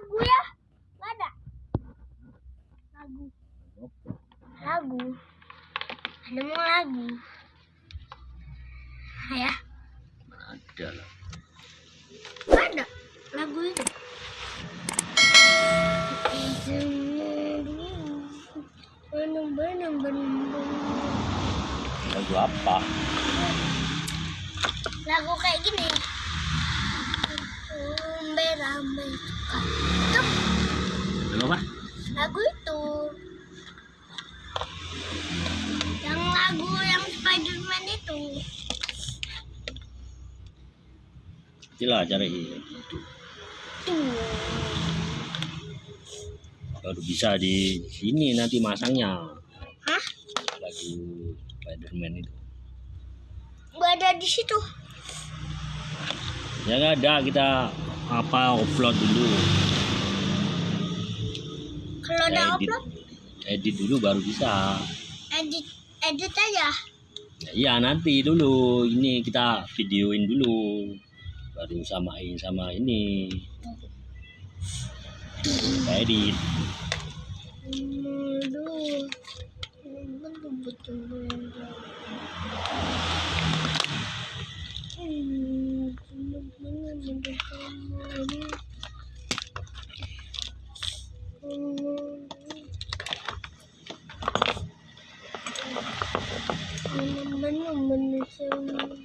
lagu ya? Nggak ada? Lagu. Lagu. Ada mau lagu? Ya? Ada lah. Ada lagu itu. Lagu apa? Lagu kayak gini Rambe itu lagu apa? Lagu itu. Yang lagu yang Spiderman itu. Itulah cari tuh. Baru bisa di sini nanti masangnya. Hah? Lagu Spiderman itu. Nggak ada di situ. Ya nggak ada kita apa upload dulu? Kalau udah edit. upload? Edit dulu baru bisa. Edit edit aja. Ya, iya nanti dulu. Ini kita videoin dulu. Baru samain sama ini. Kita edit. Aduh, mình mình mình mình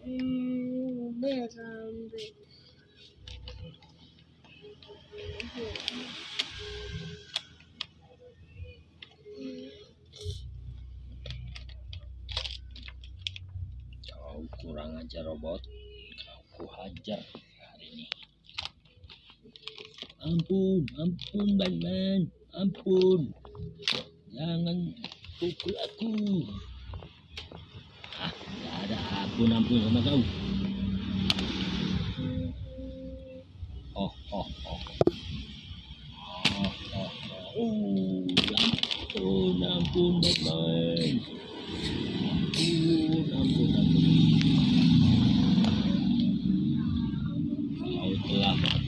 Berambe. kau kurang ajar robot. Kau hajar hari ini. Ampun ampun Batman. Ampun. Jangan pukul aku ada ampun ampun sama kau. Oh oh oh. Oh oh oh. Ampun ampun Batman ampun ampun ampun kau telah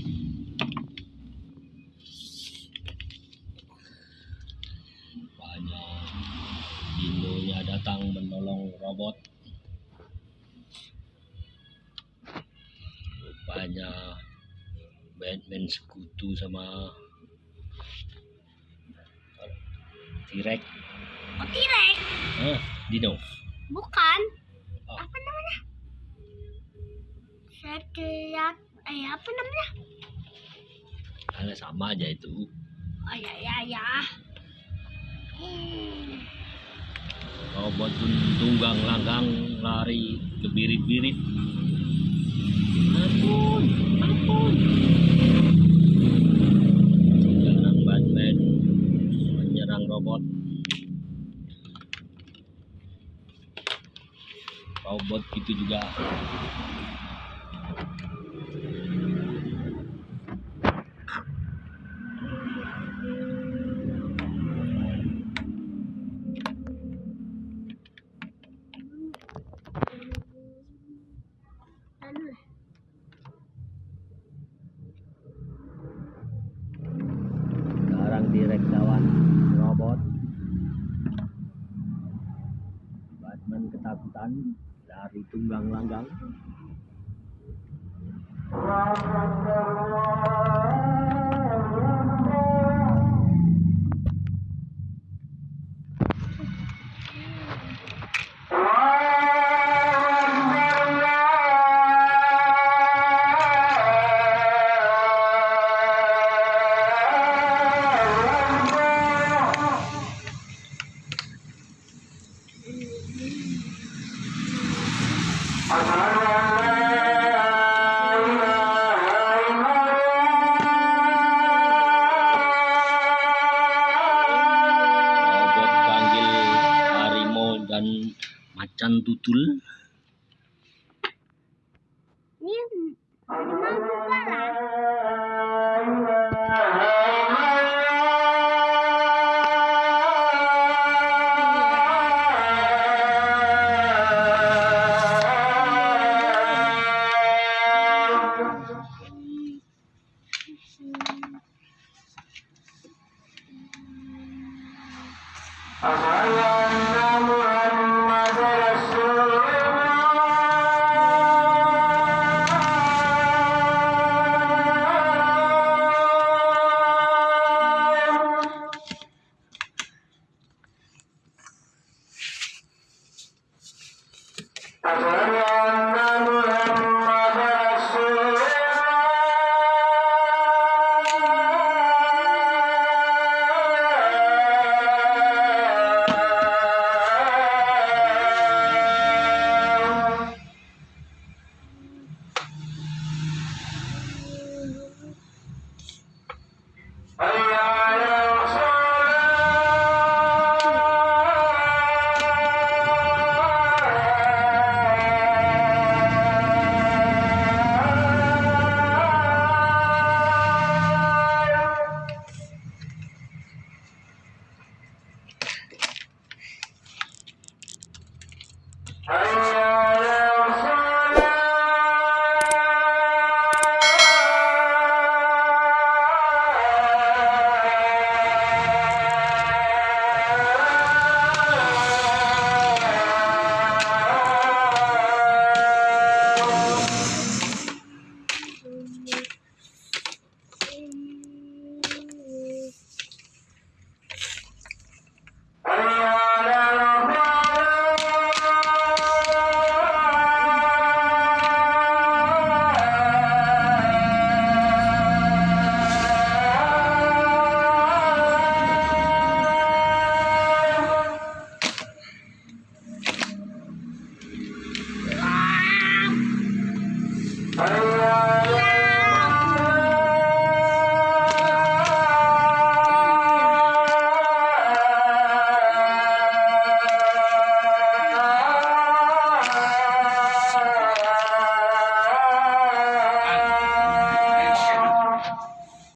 Batman sekutu sama T-Rex Oh, T-Rex? ah Dino Bukan. Oh. Apa namanya? Setiap eh apa namanya? karena sama aja itu Oh ya ya ya. Hmm. robot pun tunggang langgang lari kebirit-birit ampun menyerang Batman menyerang robot. Robot itu juga lawan robot. Batman ketakutan dari tunggang langgang. Dan macan tutul. Ini memang Ah!